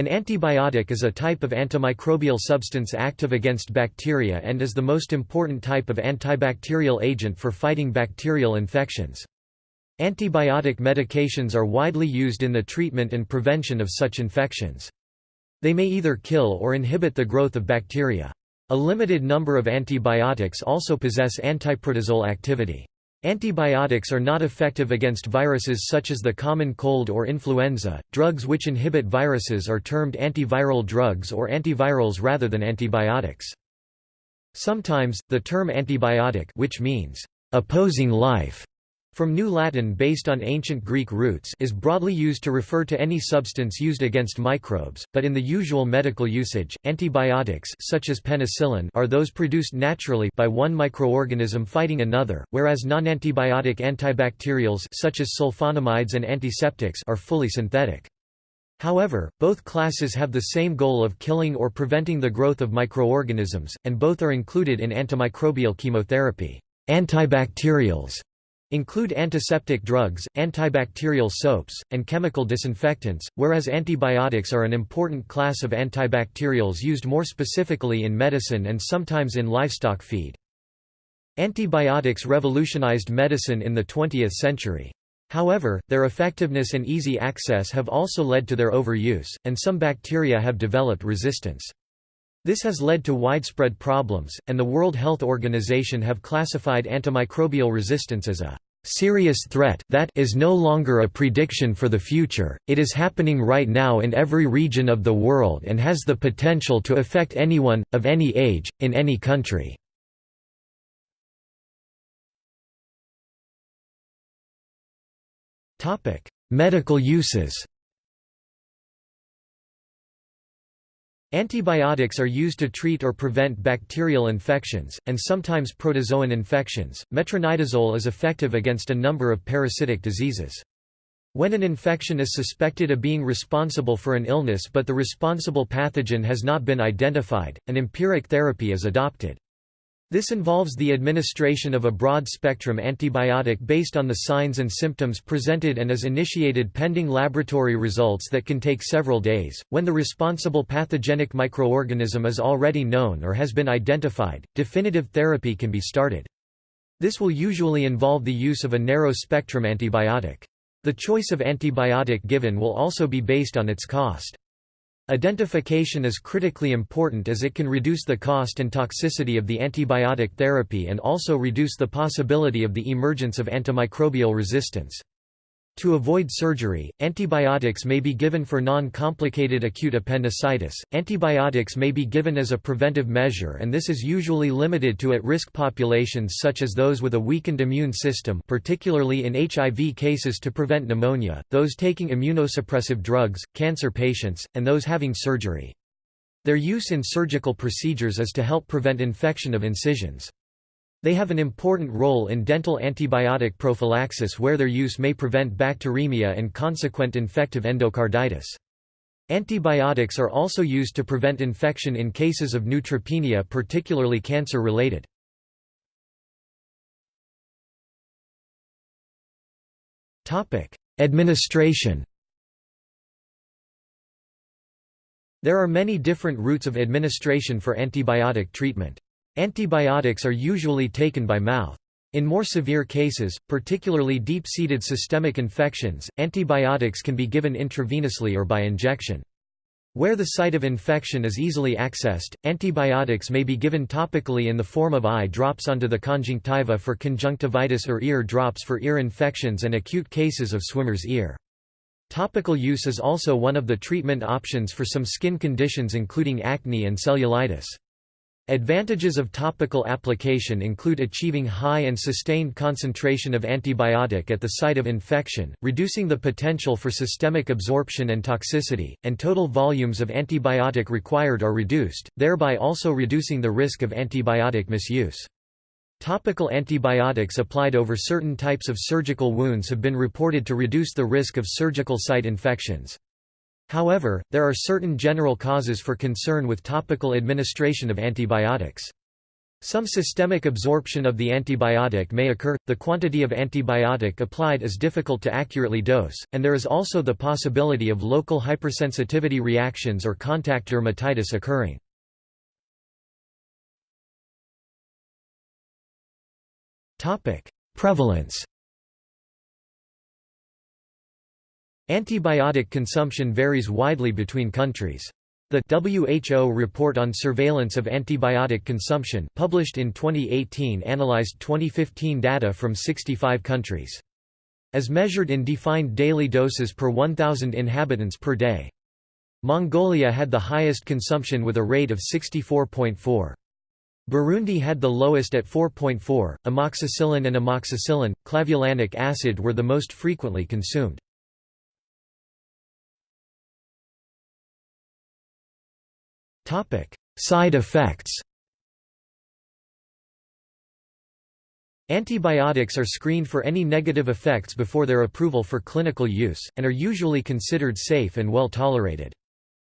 An antibiotic is a type of antimicrobial substance active against bacteria and is the most important type of antibacterial agent for fighting bacterial infections. Antibiotic medications are widely used in the treatment and prevention of such infections. They may either kill or inhibit the growth of bacteria. A limited number of antibiotics also possess antiprotozoal activity. Antibiotics are not effective against viruses such as the common cold or influenza. Drugs which inhibit viruses are termed antiviral drugs or antivirals rather than antibiotics. Sometimes, the term antibiotic which means opposing life from New Latin based on ancient Greek roots is broadly used to refer to any substance used against microbes, but in the usual medical usage, antibiotics such as penicillin are those produced naturally by one microorganism fighting another, whereas non-antibiotic antibacterials such as sulfonamides and antiseptics are fully synthetic. However, both classes have the same goal of killing or preventing the growth of microorganisms, and both are included in antimicrobial chemotherapy. Antibacterials include antiseptic drugs, antibacterial soaps, and chemical disinfectants, whereas antibiotics are an important class of antibacterials used more specifically in medicine and sometimes in livestock feed. Antibiotics revolutionized medicine in the 20th century. However, their effectiveness and easy access have also led to their overuse, and some bacteria have developed resistance. This has led to widespread problems, and the World Health Organization have classified antimicrobial resistance as a serious threat that is no longer a prediction for the future, it is happening right now in every region of the world and has the potential to affect anyone, of any age, in any country. Medical uses Antibiotics are used to treat or prevent bacterial infections, and sometimes protozoan infections. Metronidazole is effective against a number of parasitic diseases. When an infection is suspected of being responsible for an illness but the responsible pathogen has not been identified, an empiric therapy is adopted. This involves the administration of a broad-spectrum antibiotic based on the signs and symptoms presented and is initiated pending laboratory results that can take several days. When the responsible pathogenic microorganism is already known or has been identified, definitive therapy can be started. This will usually involve the use of a narrow-spectrum antibiotic. The choice of antibiotic given will also be based on its cost. Identification is critically important as it can reduce the cost and toxicity of the antibiotic therapy and also reduce the possibility of the emergence of antimicrobial resistance. To avoid surgery, antibiotics may be given for non-complicated acute appendicitis. Antibiotics may be given as a preventive measure and this is usually limited to at-risk populations such as those with a weakened immune system particularly in HIV cases to prevent pneumonia, those taking immunosuppressive drugs, cancer patients, and those having surgery. Their use in surgical procedures is to help prevent infection of incisions. They have an important role in dental antibiotic prophylaxis where their use may prevent bacteremia and consequent infective endocarditis. Antibiotics are also used to prevent infection in cases of neutropenia particularly cancer-related. Administration There are many different routes of administration for antibiotic treatment. Antibiotics are usually taken by mouth. In more severe cases, particularly deep-seated systemic infections, antibiotics can be given intravenously or by injection. Where the site of infection is easily accessed, antibiotics may be given topically in the form of eye drops onto the conjunctiva for conjunctivitis or ear drops for ear infections and acute cases of swimmer's ear. Topical use is also one of the treatment options for some skin conditions including acne and cellulitis. Advantages of topical application include achieving high and sustained concentration of antibiotic at the site of infection, reducing the potential for systemic absorption and toxicity, and total volumes of antibiotic required are reduced, thereby also reducing the risk of antibiotic misuse. Topical antibiotics applied over certain types of surgical wounds have been reported to reduce the risk of surgical site infections. However, there are certain general causes for concern with topical administration of antibiotics. Some systemic absorption of the antibiotic may occur, the quantity of antibiotic applied is difficult to accurately dose, and there is also the possibility of local hypersensitivity reactions or contact dermatitis occurring. Prevalence Antibiotic consumption varies widely between countries. The WHO report on surveillance of antibiotic consumption published in 2018 analyzed 2015 data from 65 countries. As measured in defined daily doses per 1,000 inhabitants per day. Mongolia had the highest consumption with a rate of 64.4. Burundi had the lowest at 4.4. Amoxicillin and amoxicillin, clavulanic acid were the most frequently consumed. Side effects Antibiotics are screened for any negative effects before their approval for clinical use, and are usually considered safe and well tolerated.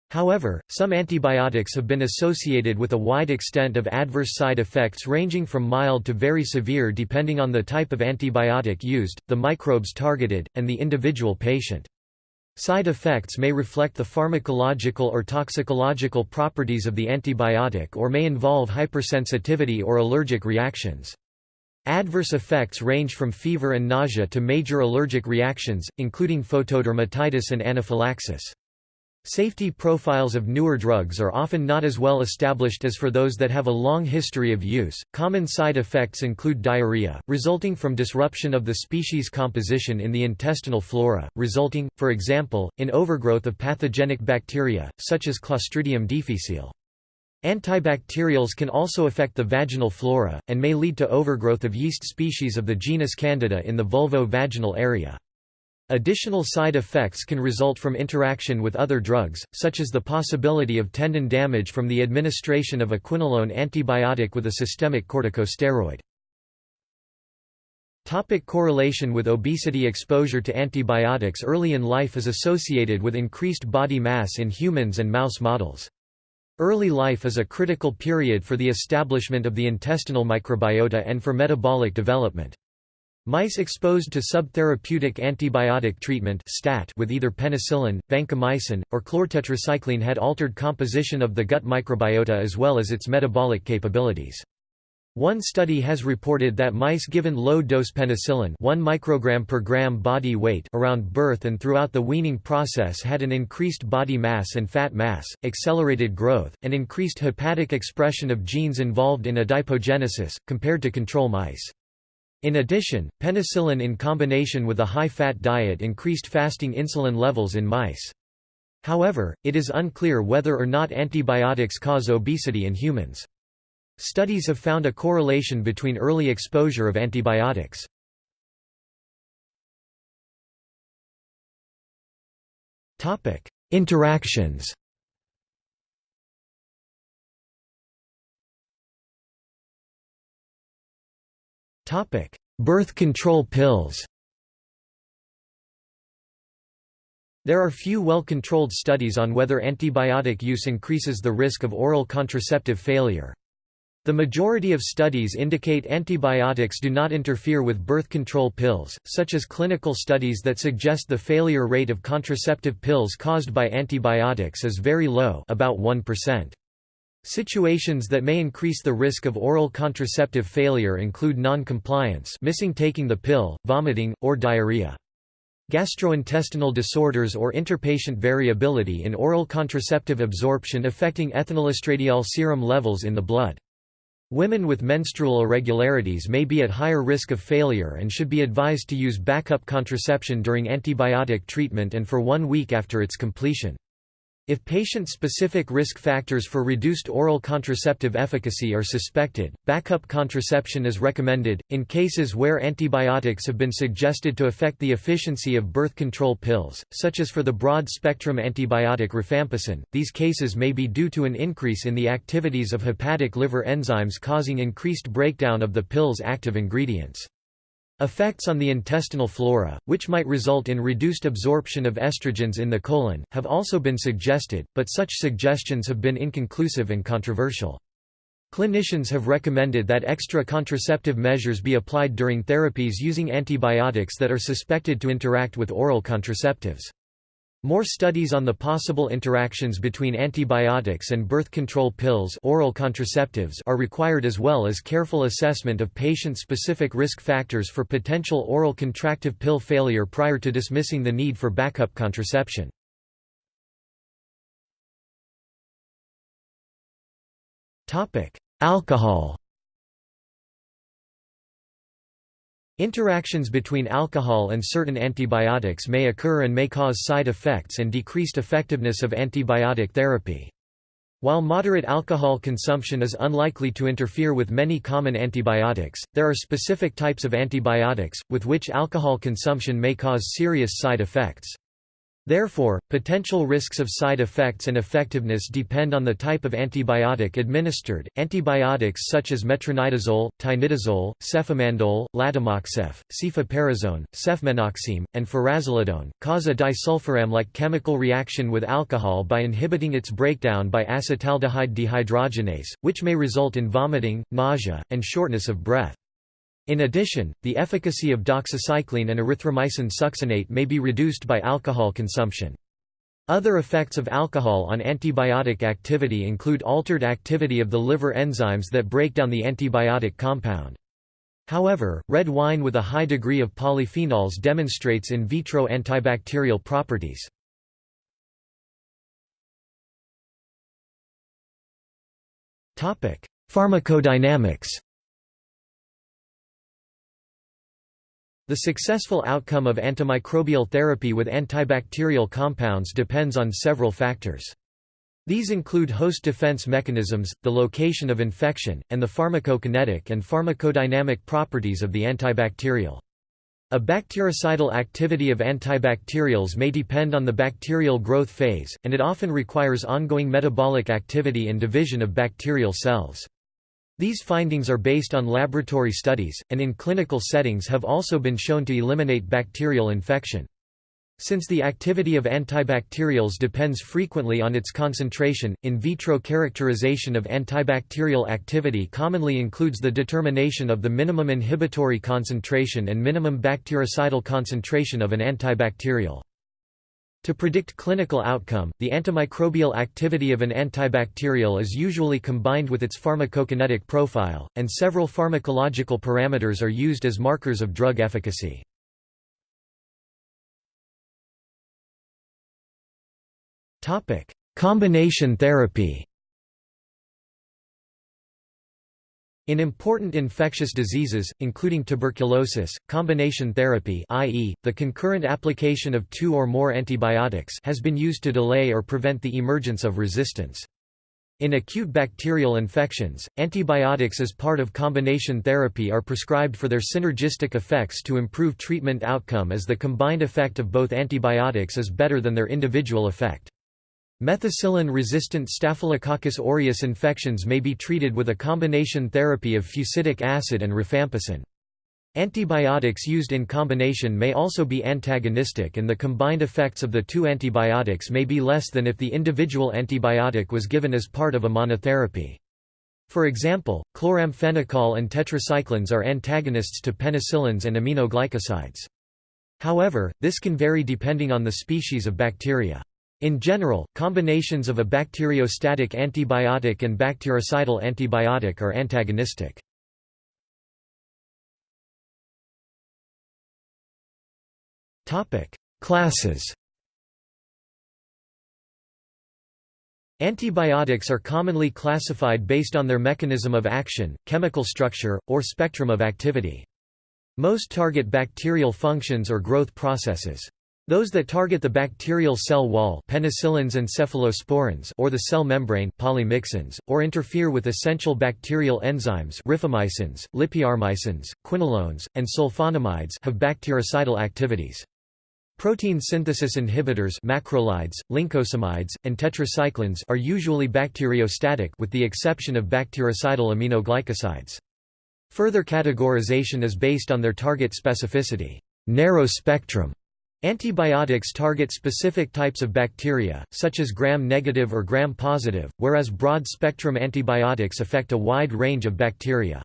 However, some antibiotics have been associated with a wide extent of adverse side effects ranging from mild to very severe depending on the type of antibiotic used, the microbes targeted, and the individual patient. Side effects may reflect the pharmacological or toxicological properties of the antibiotic or may involve hypersensitivity or allergic reactions. Adverse effects range from fever and nausea to major allergic reactions, including photodermatitis and anaphylaxis. Safety profiles of newer drugs are often not as well established as for those that have a long history of use. Common side effects include diarrhea, resulting from disruption of the species composition in the intestinal flora, resulting, for example, in overgrowth of pathogenic bacteria, such as Clostridium difficile. Antibacterials can also affect the vaginal flora, and may lead to overgrowth of yeast species of the genus Candida in the vulvo-vaginal area. Additional side effects can result from interaction with other drugs, such as the possibility of tendon damage from the administration of a quinolone antibiotic with a systemic corticosteroid. Topic correlation with obesity Exposure to antibiotics early in life is associated with increased body mass in humans and mouse models. Early life is a critical period for the establishment of the intestinal microbiota and for metabolic development. Mice exposed to subtherapeutic antibiotic treatment STAT with either penicillin, vancomycin, or chlortetracycline had altered composition of the gut microbiota as well as its metabolic capabilities. One study has reported that mice given low-dose penicillin 1 microgram per gram body weight around birth and throughout the weaning process had an increased body mass and fat mass, accelerated growth, and increased hepatic expression of genes involved in adipogenesis, compared to control mice. In addition, penicillin in combination with a high-fat diet increased fasting insulin levels in mice. However, it is unclear whether or not antibiotics cause obesity in humans. Studies have found a correlation between early exposure of antibiotics. Interactions Topic: Birth control pills. There are few well-controlled studies on whether antibiotic use increases the risk of oral contraceptive failure. The majority of studies indicate antibiotics do not interfere with birth control pills, such as clinical studies that suggest the failure rate of contraceptive pills caused by antibiotics is very low about 1%. Situations that may increase the risk of oral contraceptive failure include non-compliance missing taking the pill, vomiting, or diarrhea. Gastrointestinal disorders or interpatient variability in oral contraceptive absorption affecting ethinylestradiol serum levels in the blood. Women with menstrual irregularities may be at higher risk of failure and should be advised to use backup contraception during antibiotic treatment and for one week after its completion. If patient-specific risk factors for reduced oral contraceptive efficacy are suspected, backup contraception is recommended. In cases where antibiotics have been suggested to affect the efficiency of birth control pills, such as for the broad-spectrum antibiotic rifampicin, these cases may be due to an increase in the activities of hepatic liver enzymes causing increased breakdown of the pill's active ingredients. Effects on the intestinal flora, which might result in reduced absorption of estrogens in the colon, have also been suggested, but such suggestions have been inconclusive and controversial. Clinicians have recommended that extra contraceptive measures be applied during therapies using antibiotics that are suspected to interact with oral contraceptives. More studies on the possible interactions between antibiotics and birth control pills oral contraceptives are required as well as careful assessment of patient-specific risk factors for potential oral contraceptive pill failure prior to dismissing the need for backup contraception. Alcohol Interactions between alcohol and certain antibiotics may occur and may cause side effects and decreased effectiveness of antibiotic therapy. While moderate alcohol consumption is unlikely to interfere with many common antibiotics, there are specific types of antibiotics, with which alcohol consumption may cause serious side effects. Therefore, potential risks of side effects and effectiveness depend on the type of antibiotic administered. Antibiotics such as metronidazole, tinidazole, cefamandole, latimoxef, cefoperazone, cefmenoxime, and furazolidone cause a disulfiram-like chemical reaction with alcohol by inhibiting its breakdown by acetaldehyde dehydrogenase, which may result in vomiting, nausea, and shortness of breath. In addition, the efficacy of doxycycline and erythromycin succinate may be reduced by alcohol consumption. Other effects of alcohol on antibiotic activity include altered activity of the liver enzymes that break down the antibiotic compound. However, red wine with a high degree of polyphenols demonstrates in vitro antibacterial properties. Pharmacodynamics The successful outcome of antimicrobial therapy with antibacterial compounds depends on several factors. These include host defense mechanisms, the location of infection, and the pharmacokinetic and pharmacodynamic properties of the antibacterial. A bactericidal activity of antibacterials may depend on the bacterial growth phase, and it often requires ongoing metabolic activity and division of bacterial cells. These findings are based on laboratory studies, and in clinical settings have also been shown to eliminate bacterial infection. Since the activity of antibacterials depends frequently on its concentration, in vitro characterization of antibacterial activity commonly includes the determination of the minimum inhibitory concentration and minimum bactericidal concentration of an antibacterial. To predict clinical outcome, the antimicrobial activity of an antibacterial is usually combined with its pharmacokinetic profile, and several pharmacological parameters are used as markers of drug efficacy. Combination therapy In important infectious diseases, including tuberculosis, combination therapy i.e., the concurrent application of two or more antibiotics has been used to delay or prevent the emergence of resistance. In acute bacterial infections, antibiotics as part of combination therapy are prescribed for their synergistic effects to improve treatment outcome as the combined effect of both antibiotics is better than their individual effect. Methicillin-resistant Staphylococcus aureus infections may be treated with a combination therapy of fusidic acid and rifampicin. Antibiotics used in combination may also be antagonistic and the combined effects of the two antibiotics may be less than if the individual antibiotic was given as part of a monotherapy. For example, chloramphenicol and tetracyclines are antagonists to penicillins and aminoglycosides. However, this can vary depending on the species of bacteria. In general, combinations of a bacteriostatic antibiotic and bactericidal antibiotic are antagonistic. Classes Antibiotics are commonly classified based on their mechanism of action, chemical structure, or spectrum of activity. Most target bacterial functions or growth processes. Those that target the bacterial cell wall penicillins and cephalosporins or the cell membrane polymyxins, or interfere with essential bacterial enzymes rifamycins, lipiarmycins, quinolones, and sulfonamides have bactericidal activities. Protein synthesis inhibitors macrolides, lincosamides, and tetracyclines are usually bacteriostatic with the exception of bactericidal aminoglycosides. Further categorization is based on their target specificity narrow spectrum", Antibiotics target specific types of bacteria, such as gram-negative or gram-positive, whereas broad-spectrum antibiotics affect a wide range of bacteria.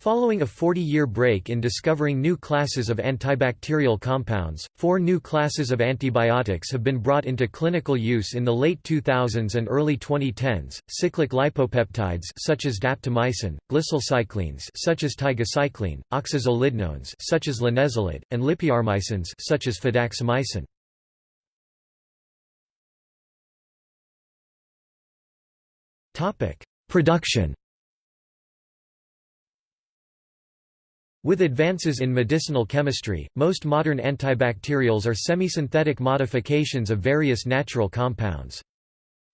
Following a 40-year break in discovering new classes of antibacterial compounds, four new classes of antibiotics have been brought into clinical use in the late 2000s and early 2010s, cyclic lipopeptides such as daptomycin, glycylcyclines such as tigecycline, oxazolidinones such as linezolid, and lipiarmycins such as fidaxomicin. Production With advances in medicinal chemistry, most modern antibacterials are semisynthetic modifications of various natural compounds.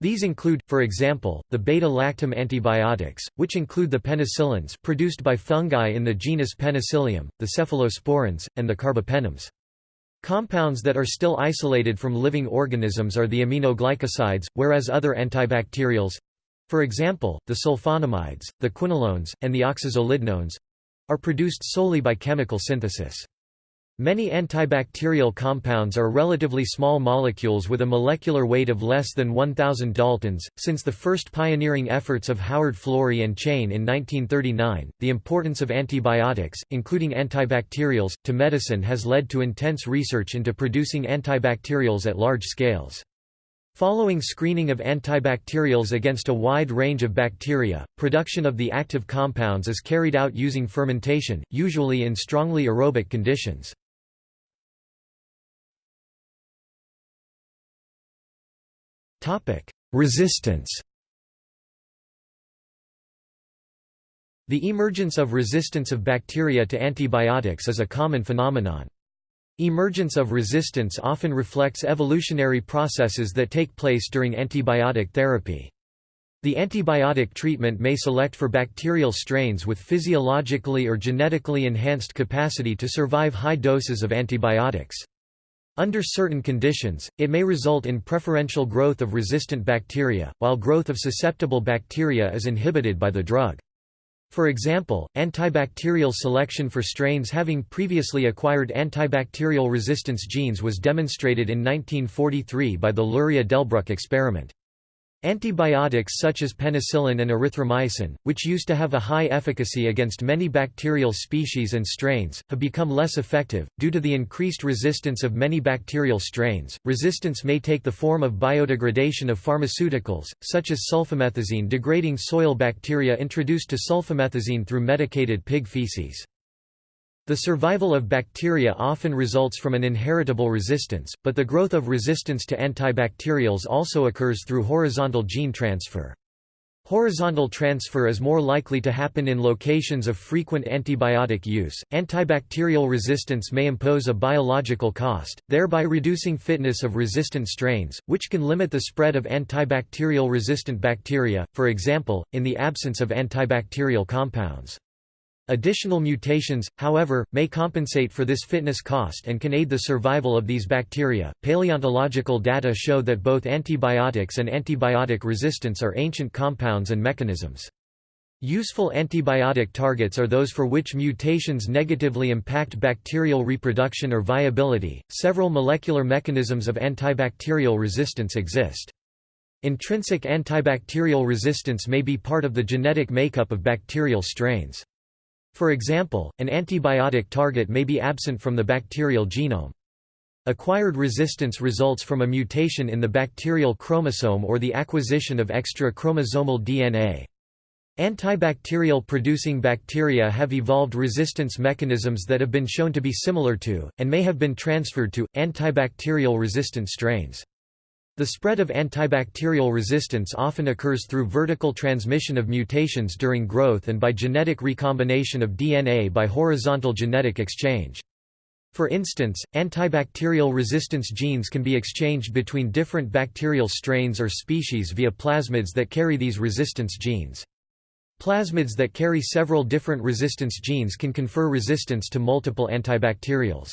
These include, for example, the beta-lactam antibiotics, which include the penicillins produced by fungi in the genus Penicillium, the cephalosporins, and the carbapenems. Compounds that are still isolated from living organisms are the aminoglycosides, whereas other antibacterials—for example, the sulfonamides, the quinolones, and the oxazolidinones, are produced solely by chemical synthesis. Many antibacterial compounds are relatively small molecules with a molecular weight of less than 1000 daltons. Since the first pioneering efforts of Howard Florey and Chain in 1939, the importance of antibiotics, including antibacterials, to medicine has led to intense research into producing antibacterials at large scales. Following screening of antibacterials against a wide range of bacteria, production of the active compounds is carried out using fermentation, usually in strongly aerobic conditions. Resistance The emergence of resistance of bacteria to antibiotics is a common phenomenon. Emergence of resistance often reflects evolutionary processes that take place during antibiotic therapy. The antibiotic treatment may select for bacterial strains with physiologically or genetically enhanced capacity to survive high doses of antibiotics. Under certain conditions, it may result in preferential growth of resistant bacteria, while growth of susceptible bacteria is inhibited by the drug. For example, antibacterial selection for strains having previously acquired antibacterial resistance genes was demonstrated in 1943 by the Luria-Delbruck experiment. Antibiotics such as penicillin and erythromycin, which used to have a high efficacy against many bacterial species and strains, have become less effective. Due to the increased resistance of many bacterial strains, resistance may take the form of biodegradation of pharmaceuticals, such as sulfamethazine degrading soil bacteria introduced to sulfamethazine through medicated pig feces. The survival of bacteria often results from an inheritable resistance, but the growth of resistance to antibacterials also occurs through horizontal gene transfer. Horizontal transfer is more likely to happen in locations of frequent antibiotic use. Antibacterial resistance may impose a biological cost, thereby reducing fitness of resistant strains, which can limit the spread of antibacterial resistant bacteria, for example, in the absence of antibacterial compounds. Additional mutations, however, may compensate for this fitness cost and can aid the survival of these bacteria. Paleontological data show that both antibiotics and antibiotic resistance are ancient compounds and mechanisms. Useful antibiotic targets are those for which mutations negatively impact bacterial reproduction or viability. Several molecular mechanisms of antibacterial resistance exist. Intrinsic antibacterial resistance may be part of the genetic makeup of bacterial strains. For example, an antibiotic target may be absent from the bacterial genome. Acquired resistance results from a mutation in the bacterial chromosome or the acquisition of extra chromosomal DNA. Antibacterial producing bacteria have evolved resistance mechanisms that have been shown to be similar to, and may have been transferred to, antibacterial resistant strains. The spread of antibacterial resistance often occurs through vertical transmission of mutations during growth and by genetic recombination of DNA by horizontal genetic exchange. For instance, antibacterial resistance genes can be exchanged between different bacterial strains or species via plasmids that carry these resistance genes. Plasmids that carry several different resistance genes can confer resistance to multiple antibacterials.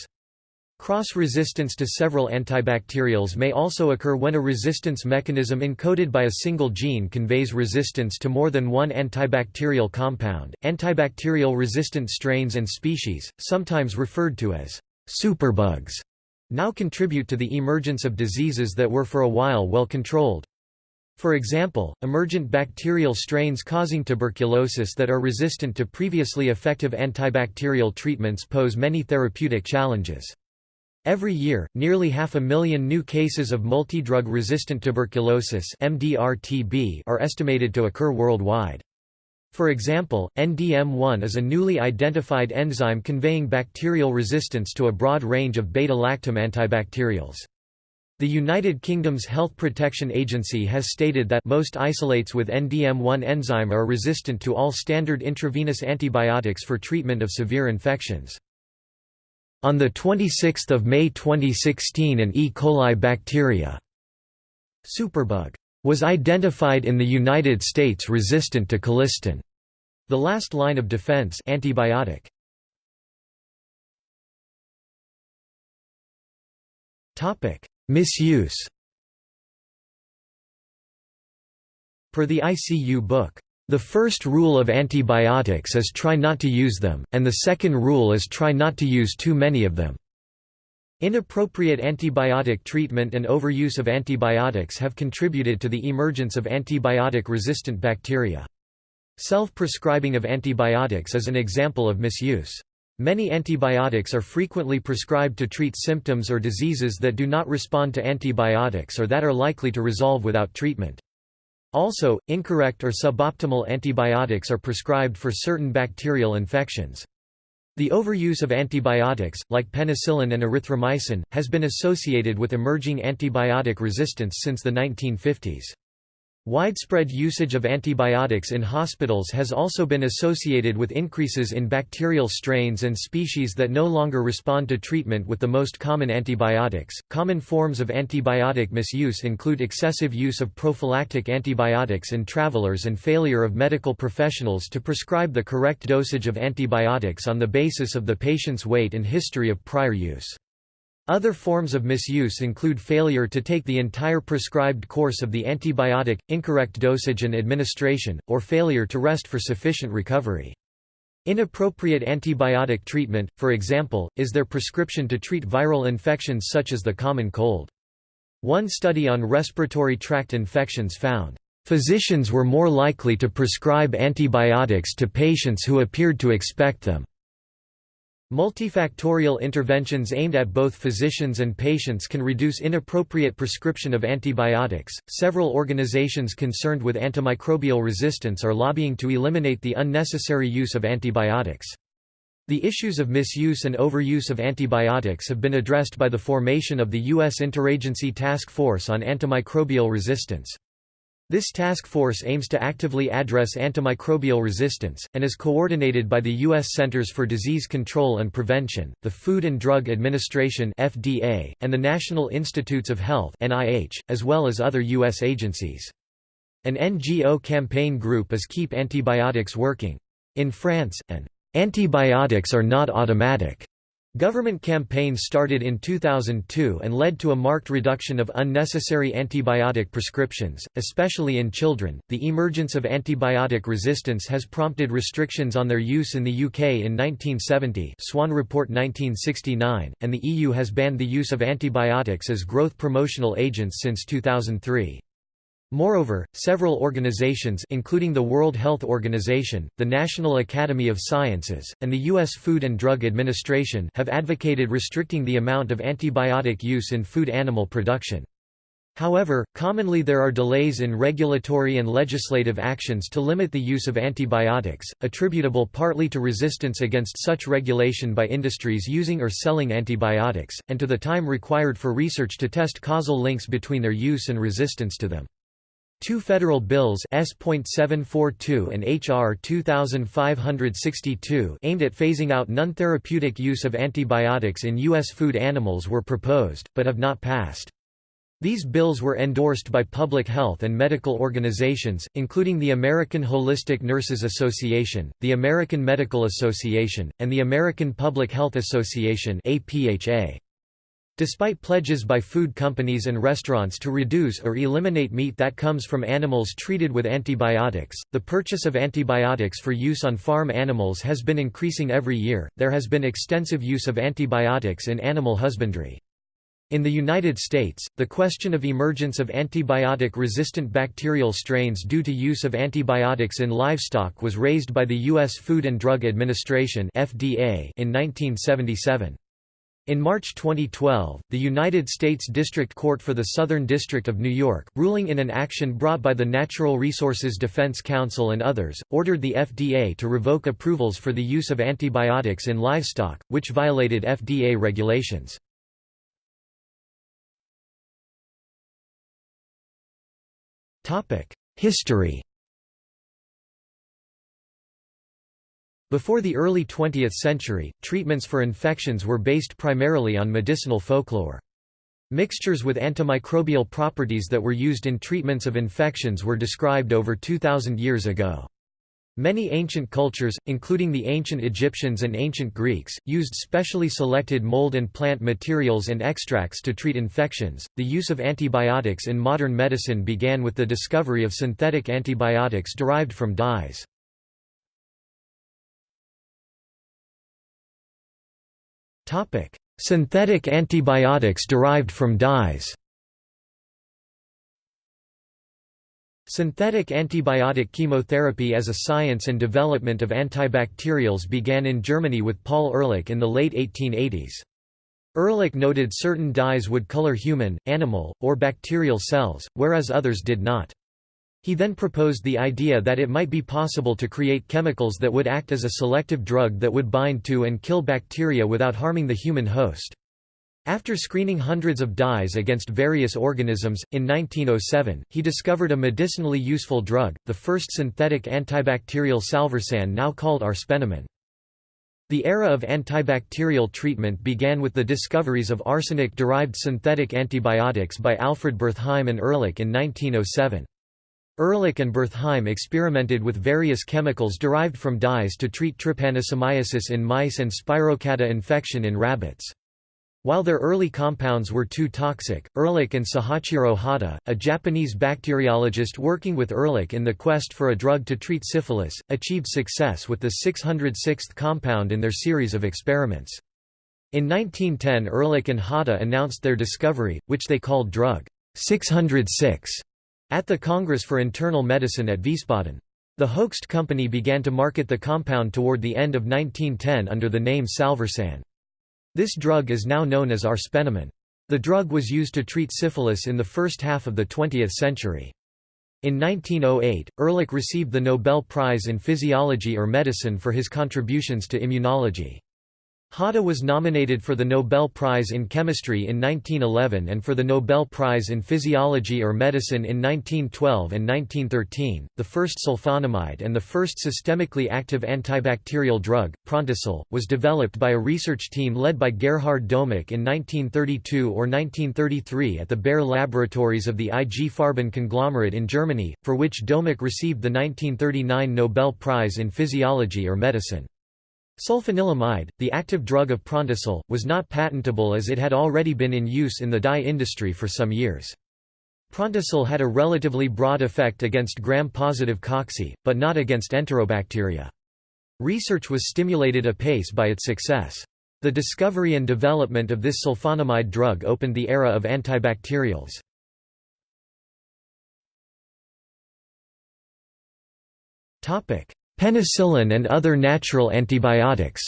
Cross-resistance to several antibacterials may also occur when a resistance mechanism encoded by a single gene conveys resistance to more than one antibacterial compound. Antibacterial resistant strains and species, sometimes referred to as superbugs, now contribute to the emergence of diseases that were for a while well controlled. For example, emergent bacterial strains causing tuberculosis that are resistant to previously effective antibacterial treatments pose many therapeutic challenges. Every year, nearly half a million new cases of multidrug resistant tuberculosis are estimated to occur worldwide. For example, NDM1 is a newly identified enzyme conveying bacterial resistance to a broad range of beta-lactam antibacterials. The United Kingdom's Health Protection Agency has stated that most isolates with NDM1 enzyme are resistant to all standard intravenous antibiotics for treatment of severe infections. On 26 May 2016 an E. coli bacteria superbug was identified in the United States resistant to colistin. The last line of defense antibiotic. Topic: Misuse Per the ICU book, the first rule of antibiotics is try not to use them, and the second rule is try not to use too many of them. Inappropriate antibiotic treatment and overuse of antibiotics have contributed to the emergence of antibiotic-resistant bacteria. Self-prescribing of antibiotics is an example of misuse. Many antibiotics are frequently prescribed to treat symptoms or diseases that do not respond to antibiotics or that are likely to resolve without treatment. Also, incorrect or suboptimal antibiotics are prescribed for certain bacterial infections. The overuse of antibiotics, like penicillin and erythromycin, has been associated with emerging antibiotic resistance since the 1950s. Widespread usage of antibiotics in hospitals has also been associated with increases in bacterial strains and species that no longer respond to treatment with the most common antibiotics. Common forms of antibiotic misuse include excessive use of prophylactic antibiotics in travelers and failure of medical professionals to prescribe the correct dosage of antibiotics on the basis of the patient's weight and history of prior use. Other forms of misuse include failure to take the entire prescribed course of the antibiotic, incorrect dosage and administration, or failure to rest for sufficient recovery. Inappropriate antibiotic treatment, for example, is their prescription to treat viral infections such as the common cold. One study on respiratory tract infections found, "...physicians were more likely to prescribe antibiotics to patients who appeared to expect them." Multifactorial interventions aimed at both physicians and patients can reduce inappropriate prescription of antibiotics. Several organizations concerned with antimicrobial resistance are lobbying to eliminate the unnecessary use of antibiotics. The issues of misuse and overuse of antibiotics have been addressed by the formation of the U.S. Interagency Task Force on Antimicrobial Resistance. This task force aims to actively address antimicrobial resistance, and is coordinated by the U.S. Centers for Disease Control and Prevention, the Food and Drug Administration (FDA), and the National Institutes of Health (NIH), as well as other U.S. agencies. An NGO campaign group is Keep Antibiotics Working. In France, an antibiotics are not automatic Government campaigns started in 2002 and led to a marked reduction of unnecessary antibiotic prescriptions, especially in children. The emergence of antibiotic resistance has prompted restrictions on their use in the UK in 1970, Swan Report 1969, and the EU has banned the use of antibiotics as growth promotional agents since 2003. Moreover, several organizations including the World Health Organization, the National Academy of Sciences, and the U.S. Food and Drug Administration have advocated restricting the amount of antibiotic use in food animal production. However, commonly there are delays in regulatory and legislative actions to limit the use of antibiotics, attributable partly to resistance against such regulation by industries using or selling antibiotics, and to the time required for research to test causal links between their use and resistance to them. Two federal bills S.742 and H.R. 2562 aimed at phasing out non-therapeutic use of antibiotics in U.S. food animals were proposed, but have not passed. These bills were endorsed by public health and medical organizations, including the American Holistic Nurses Association, the American Medical Association, and the American Public Health Association APHA. Despite pledges by food companies and restaurants to reduce or eliminate meat that comes from animals treated with antibiotics, the purchase of antibiotics for use on farm animals has been increasing every year. There has been extensive use of antibiotics in animal husbandry. In the United States, the question of emergence of antibiotic-resistant bacterial strains due to use of antibiotics in livestock was raised by the U.S. Food and Drug Administration (FDA) in 1977. In March 2012, the United States District Court for the Southern District of New York, ruling in an action brought by the Natural Resources Defense Council and others, ordered the FDA to revoke approvals for the use of antibiotics in livestock, which violated FDA regulations. History Before the early 20th century, treatments for infections were based primarily on medicinal folklore. Mixtures with antimicrobial properties that were used in treatments of infections were described over 2,000 years ago. Many ancient cultures, including the ancient Egyptians and ancient Greeks, used specially selected mold and plant materials and extracts to treat infections. The use of antibiotics in modern medicine began with the discovery of synthetic antibiotics derived from dyes. Topic: Synthetic antibiotics derived from dyes. Synthetic antibiotic chemotherapy as a science and development of antibacterials began in Germany with Paul Ehrlich in the late 1880s. Ehrlich noted certain dyes would color human, animal, or bacterial cells, whereas others did not. He then proposed the idea that it might be possible to create chemicals that would act as a selective drug that would bind to and kill bacteria without harming the human host. After screening hundreds of dyes against various organisms, in 1907, he discovered a medicinally useful drug, the first synthetic antibacterial salvarsan now called arsphenamine. The era of antibacterial treatment began with the discoveries of arsenic-derived synthetic antibiotics by Alfred Bertheim and Ehrlich in 1907. Ehrlich and Bertheim experimented with various chemicals derived from dyes to treat trypanosomiasis in mice and spirochaeta infection in rabbits. While their early compounds were too toxic, Ehrlich and Sahachiro Hata, a Japanese bacteriologist working with Ehrlich in the quest for a drug to treat syphilis, achieved success with the 606th compound in their series of experiments. In 1910 Ehrlich and Hata announced their discovery, which they called drug 606, at the Congress for Internal Medicine at Wiesbaden. The Hoechst company began to market the compound toward the end of 1910 under the name Salvarsan. This drug is now known as arsphenamine. The drug was used to treat syphilis in the first half of the 20th century. In 1908, Ehrlich received the Nobel Prize in Physiology or Medicine for his contributions to immunology. Hata was nominated for the Nobel Prize in Chemistry in 1911 and for the Nobel Prize in Physiology or Medicine in 1912 and 1913. The first sulfonamide and the first systemically active antibacterial drug, Prontosil, was developed by a research team led by Gerhard Domagk in 1932 or 1933 at the Bayer Laboratories of the IG Farben conglomerate in Germany, for which Domagk received the 1939 Nobel Prize in Physiology or Medicine. Sulfanilamide, the active drug of Prontosil, was not patentable as it had already been in use in the dye industry for some years. Prontosil had a relatively broad effect against gram-positive cocci, but not against enterobacteria. Research was stimulated apace by its success. The discovery and development of this sulfonamide drug opened the era of antibacterials. Penicillin and other natural antibiotics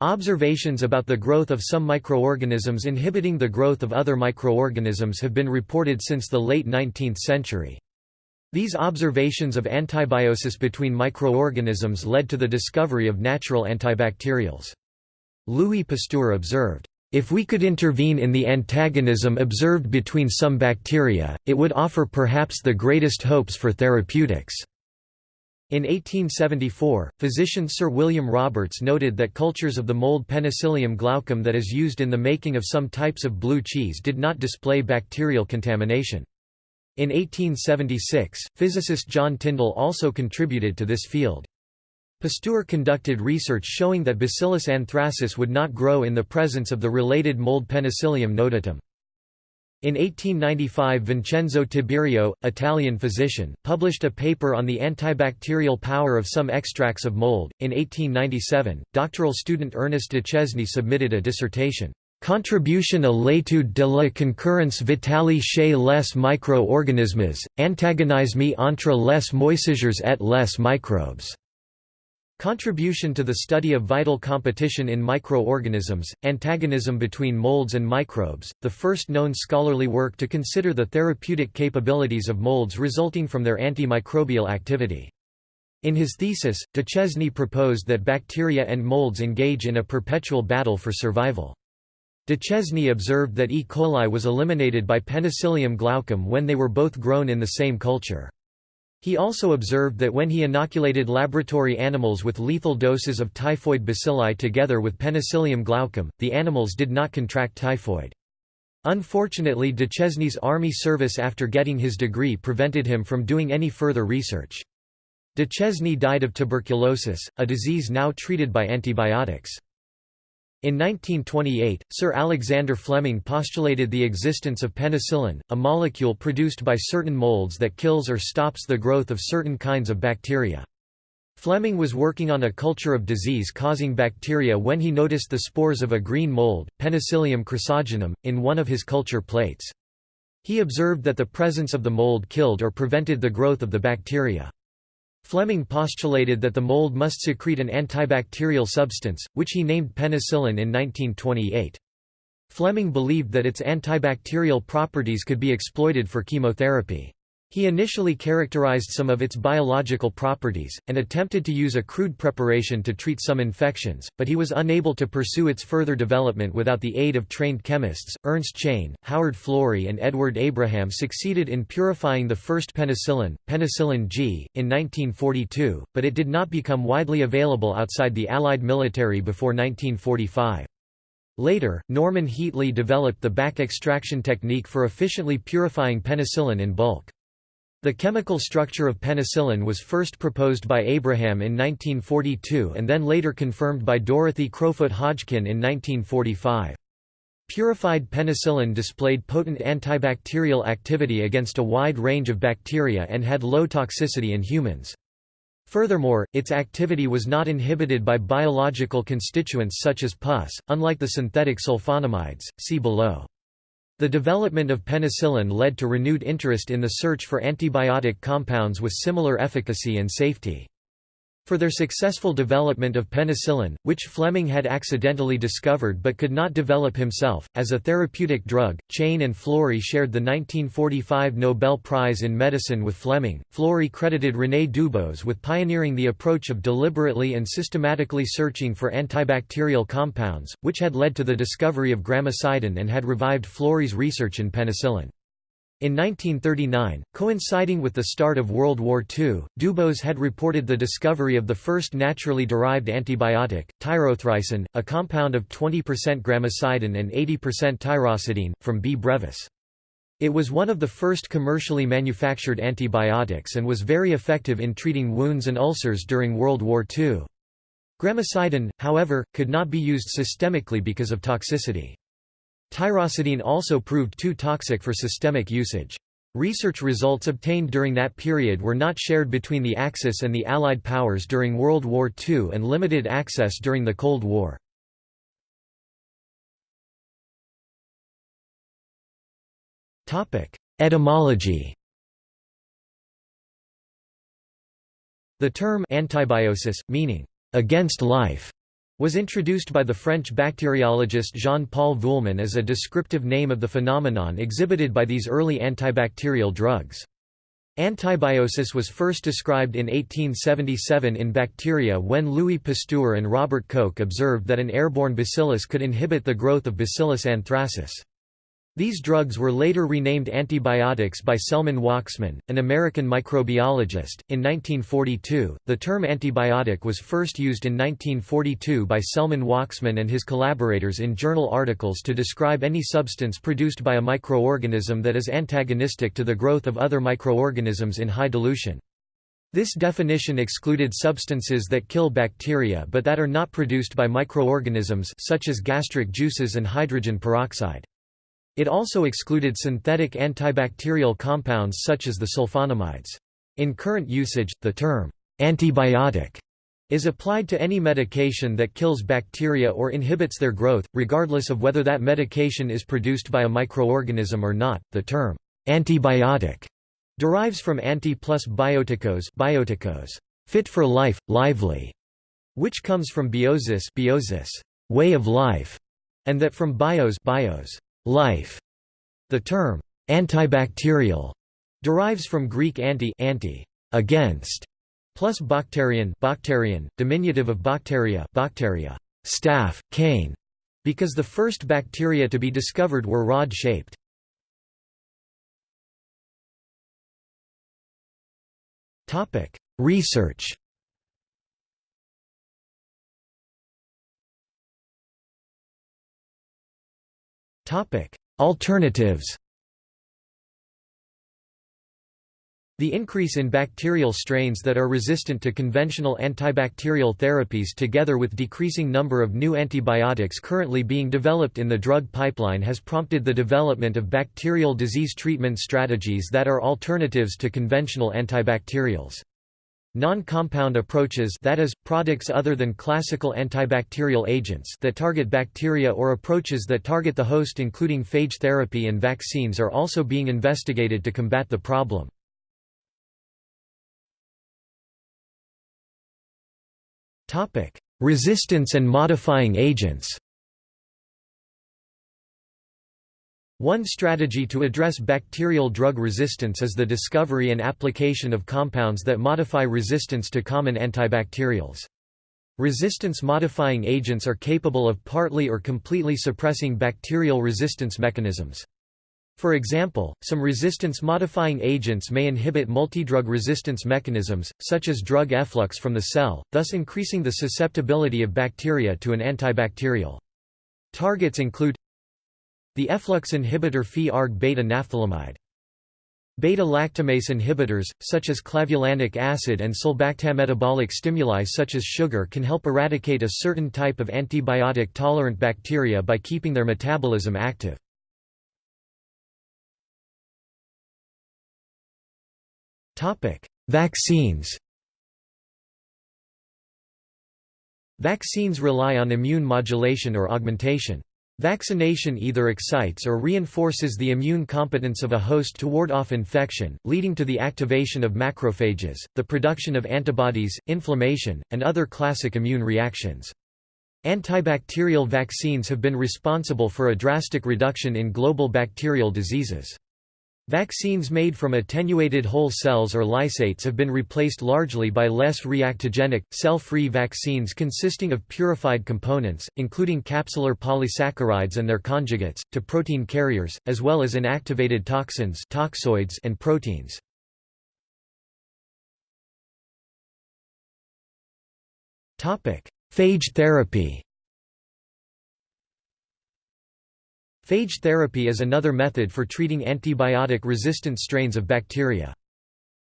Observations about the growth of some microorganisms inhibiting the growth of other microorganisms have been reported since the late 19th century. These observations of antibiosis between microorganisms led to the discovery of natural antibacterials. Louis Pasteur observed, if we could intervene in the antagonism observed between some bacteria, it would offer perhaps the greatest hopes for therapeutics. In 1874, physician Sir William Roberts noted that cultures of the mold Penicillium glaucum that is used in the making of some types of blue cheese did not display bacterial contamination. In 1876, physicist John Tyndall also contributed to this field. Pasteur conducted research showing that Bacillus anthracis would not grow in the presence of the related mold Penicillium notatum. In 1895 Vincenzo Tiberio, Italian physician, published a paper on the antibacterial power of some extracts of mold. In 1897, doctoral student Ernest Duchesne submitted a dissertation, Contribution à l'étude de la concurrence vitale chez les micro-organismes, antagonisme entre les moisissures et les microbes. Contribution to the study of vital competition in microorganisms, antagonism between molds and microbes, the first known scholarly work to consider the therapeutic capabilities of molds resulting from their antimicrobial activity. In his thesis, Duchesne proposed that bacteria and molds engage in a perpetual battle for survival. Duchesne observed that E. coli was eliminated by Penicillium glaucum when they were both grown in the same culture. He also observed that when he inoculated laboratory animals with lethal doses of typhoid bacilli together with Penicillium glaucum, the animals did not contract typhoid. Unfortunately Duchesne's army service after getting his degree prevented him from doing any further research. Duchesne died of tuberculosis, a disease now treated by antibiotics. In 1928, Sir Alexander Fleming postulated the existence of penicillin, a molecule produced by certain molds that kills or stops the growth of certain kinds of bacteria. Fleming was working on a culture of disease-causing bacteria when he noticed the spores of a green mold, Penicillium chrysogenum, in one of his culture plates. He observed that the presence of the mold killed or prevented the growth of the bacteria. Fleming postulated that the mold must secrete an antibacterial substance, which he named penicillin in 1928. Fleming believed that its antibacterial properties could be exploited for chemotherapy. He initially characterized some of its biological properties, and attempted to use a crude preparation to treat some infections, but he was unable to pursue its further development without the aid of trained chemists. Ernst Chain, Howard Florey, and Edward Abraham succeeded in purifying the first penicillin, penicillin G, in 1942, but it did not become widely available outside the Allied military before 1945. Later, Norman Heatley developed the back extraction technique for efficiently purifying penicillin in bulk. The chemical structure of penicillin was first proposed by Abraham in 1942 and then later confirmed by Dorothy Crowfoot Hodgkin in 1945. Purified penicillin displayed potent antibacterial activity against a wide range of bacteria and had low toxicity in humans. Furthermore, its activity was not inhibited by biological constituents such as pus, unlike the synthetic sulfonamides, see below. The development of penicillin led to renewed interest in the search for antibiotic compounds with similar efficacy and safety. For their successful development of penicillin, which Fleming had accidentally discovered but could not develop himself, as a therapeutic drug, Chain and Florey shared the 1945 Nobel Prize in Medicine with Fleming. Florey credited René Dubos with pioneering the approach of deliberately and systematically searching for antibacterial compounds, which had led to the discovery of gramicidin and had revived Florey's research in penicillin. In 1939, coinciding with the start of World War II, Dubos had reported the discovery of the first naturally derived antibiotic, tyrothricin, a compound of 20% gramicidin and 80% tyrocidine, from B. brevis. It was one of the first commercially manufactured antibiotics and was very effective in treating wounds and ulcers during World War II. Gramicidin, however, could not be used systemically because of toxicity. Tyrocidine also proved too toxic for systemic usage. Research results obtained during that period were not shared between the Axis and the Allied powers during World War II and limited access during the Cold War. Etymology The term antibiosis, meaning, against life, was introduced by the French bacteriologist Jean-Paul Vuillemin as a descriptive name of the phenomenon exhibited by these early antibacterial drugs. Antibiosis was first described in 1877 in bacteria when Louis Pasteur and Robert Koch observed that an airborne bacillus could inhibit the growth of Bacillus anthracis. These drugs were later renamed antibiotics by Selman Waksman, an American microbiologist. In 1942, the term antibiotic was first used in 1942 by Selman Waksman and his collaborators in journal articles to describe any substance produced by a microorganism that is antagonistic to the growth of other microorganisms in high dilution. This definition excluded substances that kill bacteria but that are not produced by microorganisms such as gastric juices and hydrogen peroxide. It also excluded synthetic antibacterial compounds such as the sulfonamides. In current usage, the term antibiotic is applied to any medication that kills bacteria or inhibits their growth, regardless of whether that medication is produced by a microorganism or not. The term antibiotic derives from anti plus bioticos, bioticos fit for life, lively, which comes from biosis, biosis way of life, and that from bios, bios life. The term antibacterial derives from Greek anti, anti against, plus bacterian bacterian, diminutive of bacteria bacteria, staff, cane, because the first bacteria to be discovered were rod-shaped. Research Alternatives The increase in bacterial strains that are resistant to conventional antibacterial therapies together with decreasing number of new antibiotics currently being developed in the drug pipeline has prompted the development of bacterial disease treatment strategies that are alternatives to conventional antibacterials. Non-compound approaches that is, products other than classical antibacterial agents that target bacteria or approaches that target the host including phage therapy and vaccines are also being investigated to combat the problem. Resistance and modifying agents. One strategy to address bacterial drug resistance is the discovery and application of compounds that modify resistance to common antibacterials. Resistance-modifying agents are capable of partly or completely suppressing bacterial resistance mechanisms. For example, some resistance-modifying agents may inhibit multidrug resistance mechanisms, such as drug efflux from the cell, thus increasing the susceptibility of bacteria to an antibacterial. Targets include the efflux inhibitor Phe-arg beta naphthylamide. Beta-lactamase inhibitors, such as clavulanic acid and sulbactam-metabolic stimuli such as sugar can help eradicate a certain type of antibiotic-tolerant bacteria by keeping their metabolism active. Vaccines Vaccines rely on immune modulation or augmentation. Vaccination either excites or reinforces the immune competence of a host to ward off infection, leading to the activation of macrophages, the production of antibodies, inflammation, and other classic immune reactions. Antibacterial vaccines have been responsible for a drastic reduction in global bacterial diseases. Vaccines made from attenuated whole cells or lysates have been replaced largely by less reactogenic, cell-free vaccines consisting of purified components, including capsular polysaccharides and their conjugates, to protein carriers, as well as inactivated toxins toxoids and proteins. Phage therapy Phage therapy is another method for treating antibiotic-resistant strains of bacteria.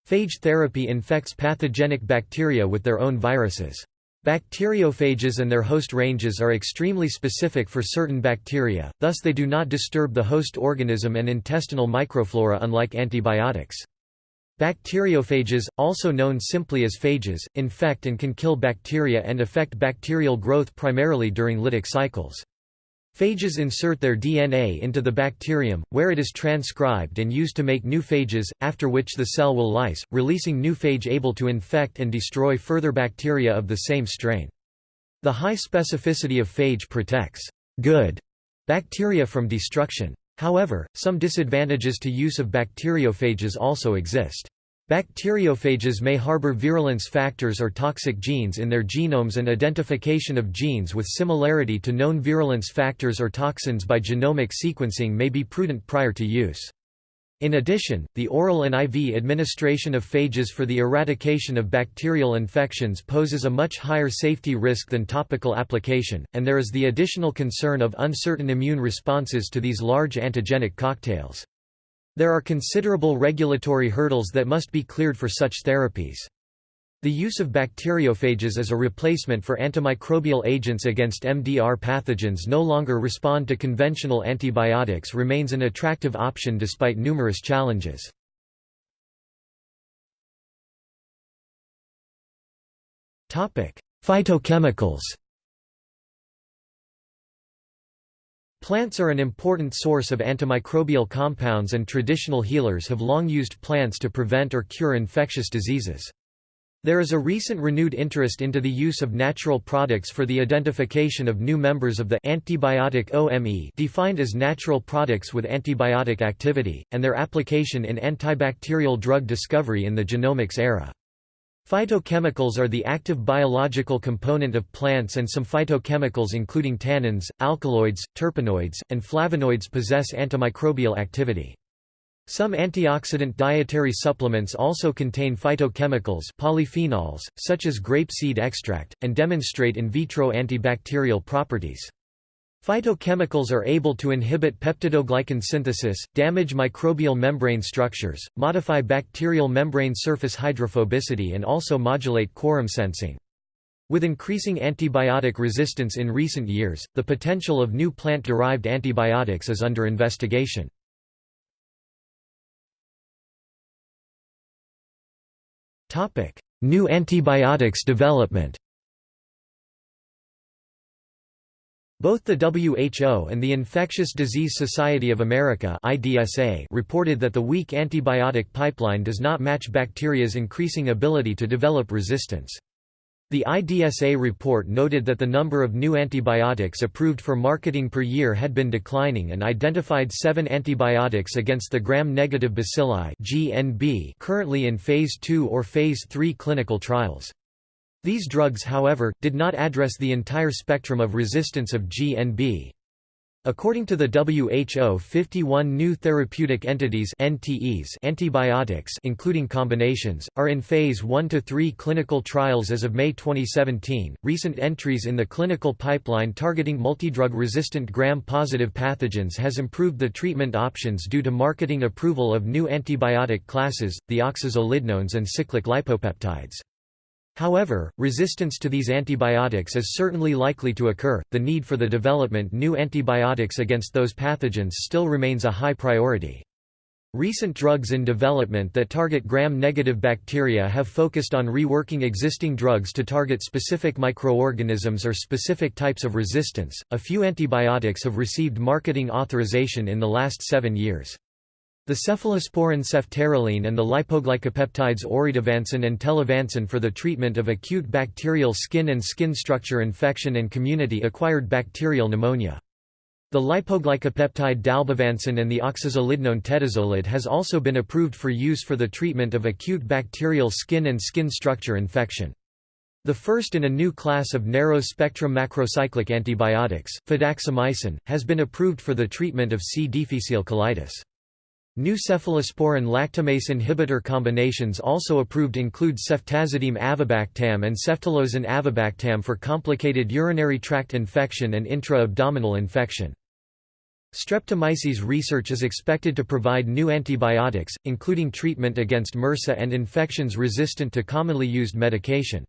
Phage therapy infects pathogenic bacteria with their own viruses. Bacteriophages and their host ranges are extremely specific for certain bacteria, thus they do not disturb the host organism and intestinal microflora unlike antibiotics. Bacteriophages, also known simply as phages, infect and can kill bacteria and affect bacterial growth primarily during lytic cycles. Phages insert their DNA into the bacterium, where it is transcribed and used to make new phages, after which the cell will lyse, releasing new phage able to infect and destroy further bacteria of the same strain. The high specificity of phage protects good bacteria from destruction. However, some disadvantages to use of bacteriophages also exist. Bacteriophages may harbor virulence factors or toxic genes in their genomes and identification of genes with similarity to known virulence factors or toxins by genomic sequencing may be prudent prior to use. In addition, the oral and IV administration of phages for the eradication of bacterial infections poses a much higher safety risk than topical application, and there is the additional concern of uncertain immune responses to these large antigenic cocktails. There are considerable regulatory hurdles that must be cleared for such therapies. The use of bacteriophages as a replacement for antimicrobial agents against MDR pathogens no longer respond to conventional antibiotics remains an attractive option despite numerous challenges. Phytochemicals Plants are an important source of antimicrobial compounds and traditional healers have long used plants to prevent or cure infectious diseases. There is a recent renewed interest into the use of natural products for the identification of new members of the antibiotic OME defined as natural products with antibiotic activity, and their application in antibacterial drug discovery in the genomics era. Phytochemicals are the active biological component of plants and some phytochemicals including tannins, alkaloids, terpenoids, and flavonoids possess antimicrobial activity. Some antioxidant dietary supplements also contain phytochemicals polyphenols, such as grape seed extract, and demonstrate in vitro antibacterial properties. Phytochemicals are able to inhibit peptidoglycan synthesis, damage microbial membrane structures, modify bacterial membrane surface hydrophobicity and also modulate quorum sensing. With increasing antibiotic resistance in recent years, the potential of new plant-derived antibiotics is under investigation. New antibiotics development. Both the WHO and the Infectious Disease Society of America (IDSA) reported that the weak antibiotic pipeline does not match bacteria's increasing ability to develop resistance. The IDSA report noted that the number of new antibiotics approved for marketing per year had been declining and identified seven antibiotics against the gram-negative bacilli GNB currently in Phase 2 or Phase 3 clinical trials. These drugs however, did not address the entire spectrum of resistance of GNB. According to the WHO 51 new therapeutic entities NTEs antibiotics including combinations, are in phase 1 to 3 clinical trials as of May 2017. Recent entries in the clinical pipeline targeting multidrug resistant gram-positive pathogens has improved the treatment options due to marketing approval of new antibiotic classes, the oxazolidinones and cyclic lipopeptides. However, resistance to these antibiotics is certainly likely to occur. The need for the development new antibiotics against those pathogens still remains a high priority. Recent drugs in development that target gram-negative bacteria have focused on reworking existing drugs to target specific microorganisms or specific types of resistance. A few antibiotics have received marketing authorization in the last 7 years. The cephalosporin ceftaroline and the lipoglycopeptides oritavancin and telavancin for the treatment of acute bacterial skin and skin structure infection and community-acquired bacterial pneumonia. The lipoglycopeptide dalbavancin and the oxazolidinone tedizolid has also been approved for use for the treatment of acute bacterial skin and skin structure infection. The first in a new class of narrow-spectrum macrocyclic antibiotics, fidaxomicin, has been approved for the treatment of C. difficile colitis. New cephalosporin lactamase inhibitor combinations also approved include ceftazidime avibactam and ceftolozane avibactam for complicated urinary tract infection and intra-abdominal infection. Streptomyces research is expected to provide new antibiotics, including treatment against MRSA and infections resistant to commonly used medication.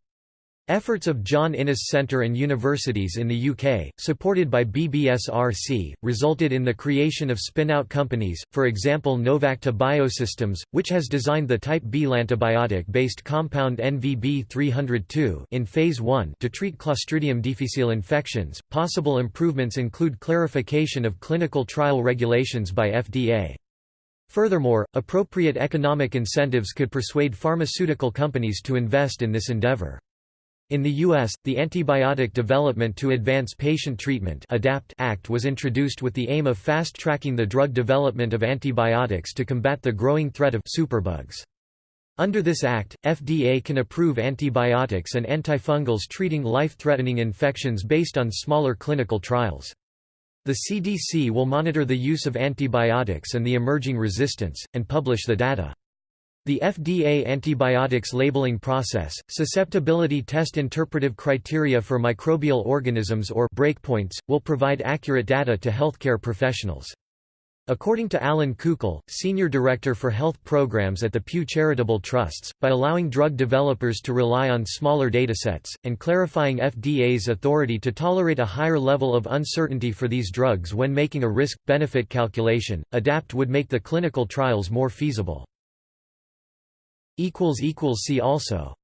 Efforts of John Innes Centre and universities in the UK, supported by BBSRC, resulted in the creation of spin-out companies, for example Novacta Biosystems, which has designed the type B lantibiotic-based compound NVB302 in phase 1 to treat Clostridium difficile infections. Possible improvements include clarification of clinical trial regulations by FDA. Furthermore, appropriate economic incentives could persuade pharmaceutical companies to invest in this endeavor. In the U.S., the Antibiotic Development to Advance Patient Treatment ADAPT Act was introduced with the aim of fast-tracking the drug development of antibiotics to combat the growing threat of superbugs. Under this act, FDA can approve antibiotics and antifungals treating life-threatening infections based on smaller clinical trials. The CDC will monitor the use of antibiotics and the emerging resistance, and publish the data. The FDA antibiotics labeling process, susceptibility test interpretive criteria for microbial organisms or breakpoints, will provide accurate data to healthcare professionals. According to Allan Coukell, Senior Director for Health Programs at the Pew Charitable Trusts, by allowing drug developers to rely on smaller datasets, and clarifying FDA's authority to tolerate a higher level of uncertainty for these drugs when making a risk-benefit calculation, ADAPT would make the clinical trials more feasible. See also